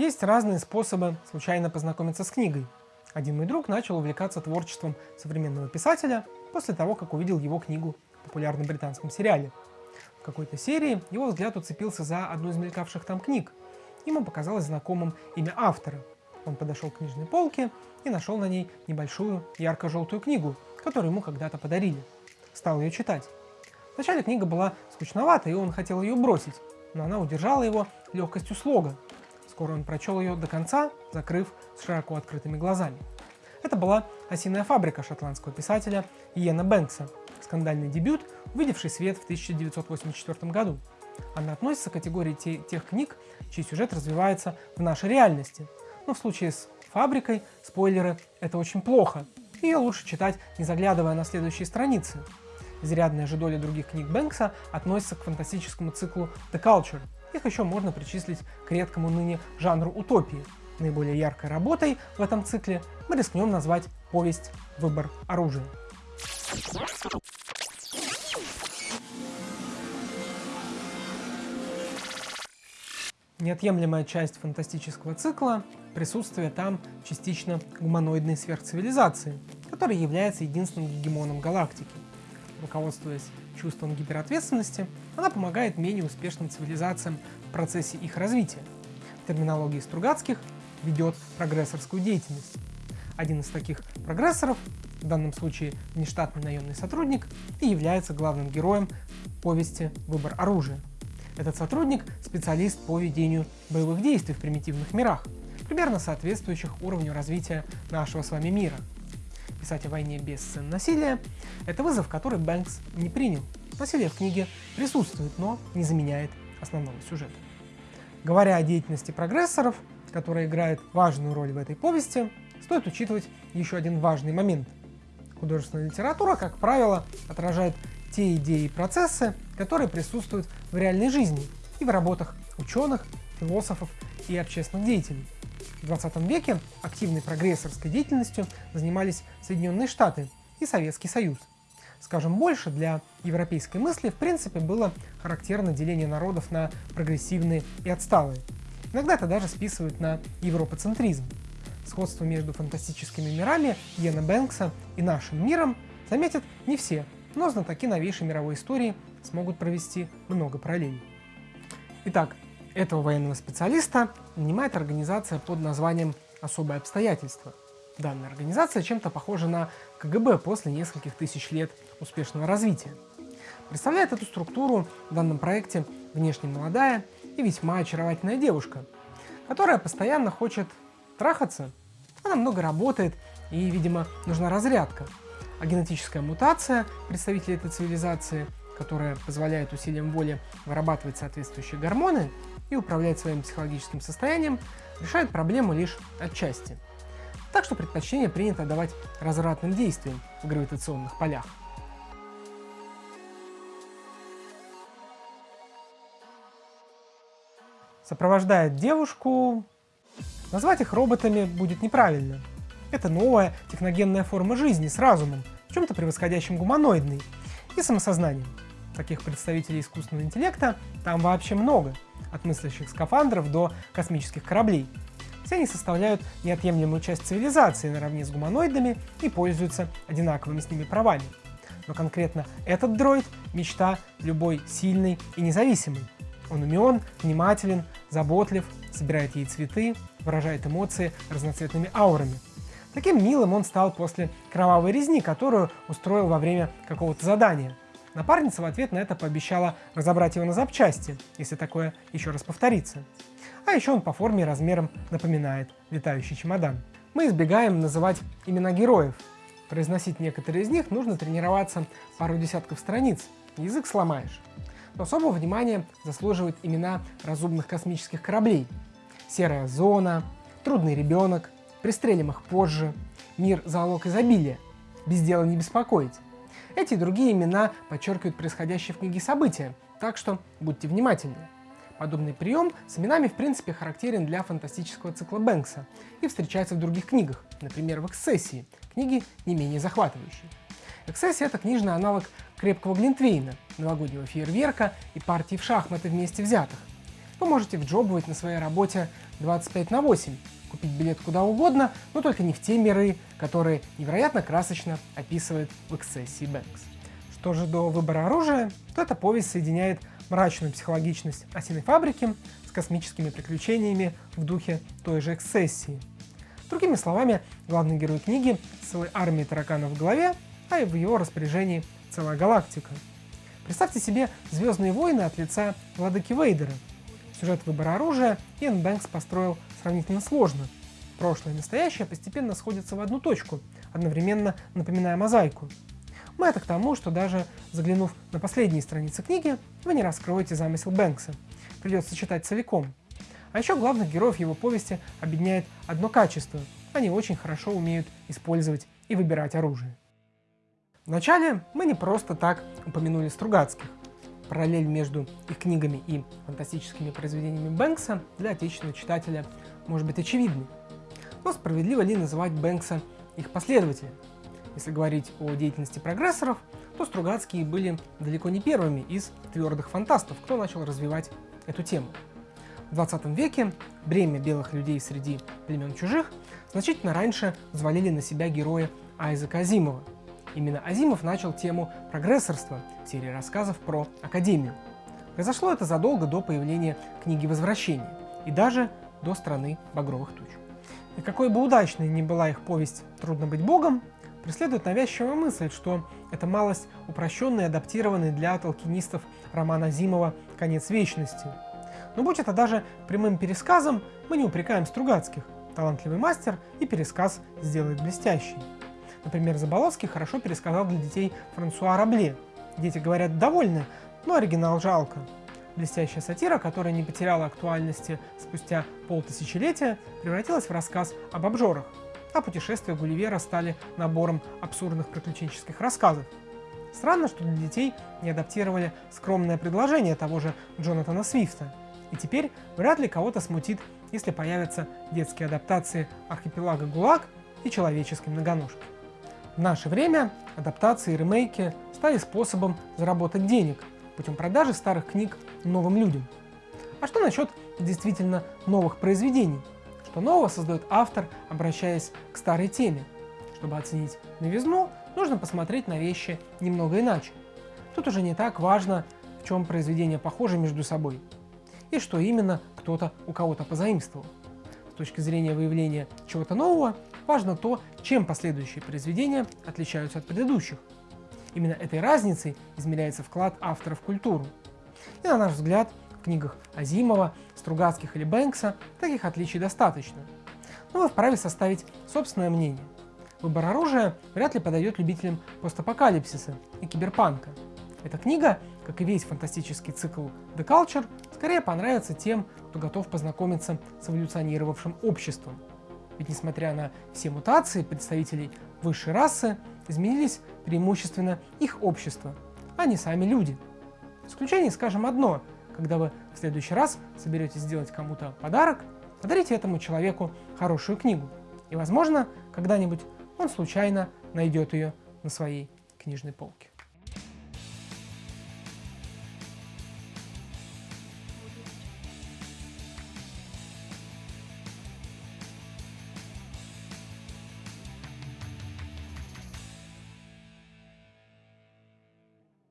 Есть разные способы случайно познакомиться с книгой. Один мой друг начал увлекаться творчеством современного писателя после того, как увидел его книгу в популярном британском сериале. В какой-то серии его взгляд уцепился за одну из мелькавших там книг. Ему показалось знакомым имя автора. Он подошел к книжной полке и нашел на ней небольшую ярко-желтую книгу, которую ему когда-то подарили. Стал ее читать. Вначале книга была скучновата, и он хотел ее бросить, но она удержала его легкостью слога. Скоро он прочел ее до конца, закрыв с широко открытыми глазами. Это была «Осиная фабрика» шотландского писателя Иена Бэнкса, скандальный дебют, увидевший свет в 1984 году. Она относится к категории те, тех книг, чей сюжет развивается в нашей реальности. Но в случае с «Фабрикой» спойлеры – это очень плохо. Ее лучше читать, не заглядывая на следующие страницы. Изрядная же доля других книг Бэнкса относится к фантастическому циклу «The Culture». Их еще можно причислить к редкому ныне жанру утопии. Наиболее яркой работой в этом цикле мы рискнем назвать повесть «Выбор оружия». Неотъемлемая часть фантастического цикла – присутствие там частично гуманоидной сверхцивилизации, которая является единственным гегемоном галактики. Руководствуясь чувством гиперответственности, она помогает менее успешным цивилизациям в процессе их развития. В терминологии Стругацких ведет прогрессорскую деятельность. Один из таких прогрессоров, в данном случае внештатный наемный сотрудник, и является главным героем повести «Выбор оружия». Этот сотрудник – специалист по ведению боевых действий в примитивных мирах, примерно соответствующих уровню развития нашего с вами мира. Писать о войне без сцен насилия – это вызов, который Бэнкс не принял. Насилие в книге присутствует, но не заменяет основного сюжета. Говоря о деятельности прогрессоров, которая играет важную роль в этой повести, стоит учитывать еще один важный момент. Художественная литература, как правило, отражает те идеи и процессы, которые присутствуют в реальной жизни и в работах ученых, философов и общественных деятелей. В 20 веке активной прогрессорской деятельностью занимались Соединенные Штаты и Советский Союз. Скажем больше, для европейской мысли в принципе было характерно деление народов на прогрессивные и отсталые. Иногда это даже списывают на европоцентризм. Сходство между фантастическими мирами Йена Бэнкса и нашим миром заметят не все, но знатоки новейшей мировой истории смогут провести много параллелей. Итак, этого военного специалиста нанимает организация под названием «Особые обстоятельства». Данная организация чем-то похожа на КГБ после нескольких тысяч лет успешного развития. Представляет эту структуру в данном проекте внешне молодая и весьма очаровательная девушка, которая постоянно хочет трахаться. Она много работает и, видимо, нужна разрядка а генетическая мутация представителей этой цивилизации, которая позволяет усилием воли вырабатывать соответствующие гормоны и управлять своим психологическим состоянием, решает проблему лишь отчасти. Так что предпочтение принято давать развратным действиям в гравитационных полях. Сопровождает девушку... Назвать их роботами будет неправильно. Это новая техногенная форма жизни с разумом, в чем-то превосходящим гуманоидный, и самосознанием. Таких представителей искусственного интеллекта там вообще много, от мыслящих скафандров до космических кораблей. Все они составляют неотъемлемую часть цивилизации наравне с гуманоидами и пользуются одинаковыми с ними правами. Но конкретно этот дроид – мечта любой сильной и независимой. Он умен, внимателен, заботлив, собирает ей цветы, выражает эмоции разноцветными аурами – Таким милым он стал после кровавой резни, которую устроил во время какого-то задания. Напарница в ответ на это пообещала разобрать его на запчасти, если такое еще раз повторится. А еще он по форме и размерам напоминает летающий чемодан. Мы избегаем называть имена героев. Произносить некоторые из них нужно тренироваться пару десятков страниц, язык сломаешь. Но особого внимания заслуживают имена разумных космических кораблей. Серая зона, трудный ребенок, Пристрелим их позже. Мир – залог изобилия. Без дела не беспокоить. Эти и другие имена подчеркивают происходящие в книге события, так что будьте внимательны. Подобный прием с именами в принципе характерен для фантастического цикла Бэнкса и встречается в других книгах, например в «Эксцессии», книги не менее захватывающие. «Эксцессия» — это книжный аналог крепкого глинтвейна, новогоднего фейерверка и партии в шахматы вместе взятых. вы можете вджобывать на своей работе 25 на 8, купить билет куда угодно, но только не в те миры, которые невероятно красочно описывает в эксцессии Бэнкс. Что же до выбора оружия, то эта повесть соединяет мрачную психологичность осиной фабрики с космическими приключениями в духе той же эксцессии. Другими словами, главный герой книги с целой армией тараканов в голове, а в его распоряжении целая галактика. Представьте себе «Звездные войны» от лица Владыки Вейдера. Сюжет выбора оружия Иэн Бэнкс построил сравнительно сложно. Прошлое и настоящее постепенно сходятся в одну точку, одновременно напоминая мозаику. Мы это к тому, что даже заглянув на последние страницы книги, вы не раскроете замысел Бэнкса. Придется читать целиком. А еще главных героев его повести объединяет одно качество – они очень хорошо умеют использовать и выбирать оружие. Вначале мы не просто так упомянули Стругацких. Параллель между их книгами и фантастическими произведениями Бэнкса для отечественного читателя может быть очевидной. Но справедливо ли называть Бэнкса их последователем? Если говорить о деятельности прогрессоров, то Стругацкие были далеко не первыми из твердых фантастов, кто начал развивать эту тему. В 20 веке бремя белых людей среди племен чужих значительно раньше взвалили на себя герои Айзека Азимова – Именно Азимов начал тему прогрессорства в серии рассказов про Академию. Произошло это задолго до появления книги «Возвращение» и даже до «Страны багровых туч». И какой бы удачной ни была их повесть «Трудно быть богом», преследует навязчивая мысль, что это малость упрощенный адаптированный для толкинистов роман Азимова «Конец вечности». Но будь это даже прямым пересказом, мы не упрекаем Стругацких. Талантливый мастер и пересказ сделает блестящий. Например, Заболоцкий хорошо пересказал для детей Франсуа Рабле. Дети говорят довольны, но оригинал жалко. Блестящая сатира, которая не потеряла актуальности спустя полтысячелетия, превратилась в рассказ об обжорах, а путешествия Гулливера стали набором абсурдных приключенческих рассказов. Странно, что для детей не адаптировали скромное предложение того же Джонатана Свифта. И теперь вряд ли кого-то смутит, если появятся детские адаптации архипелага ГУЛАГ и человеческой многоножки. В наше время адаптации и ремейки стали способом заработать денег путем продажи старых книг новым людям. А что насчет действительно новых произведений? Что нового создает автор, обращаясь к старой теме? Чтобы оценить новизну, нужно посмотреть на вещи немного иначе. Тут уже не так важно, в чем произведения похожи между собой, и что именно кто-то у кого-то позаимствовал. Точки зрения выявления чего-то нового, важно то, чем последующие произведения отличаются от предыдущих. Именно этой разницей измеряется вклад автора в культуру. И на наш взгляд, в книгах Азимова, Стругацких или Бэнкса таких отличий достаточно. Но вы вправе составить собственное мнение. Выбор оружия вряд ли подойдет любителям постапокалипсиса и киберпанка. Эта книга, как и весь фантастический цикл The Culture, скорее понравится тем, кто готов познакомиться с эволюционировавшим обществом, ведь несмотря на все мутации представителей высшей расы, изменились преимущественно их общество, а не сами люди. Исключение скажем одно, когда вы в следующий раз соберетесь сделать кому-то подарок, подарите этому человеку хорошую книгу. И возможно, когда-нибудь он случайно найдет ее на своей книжной полке.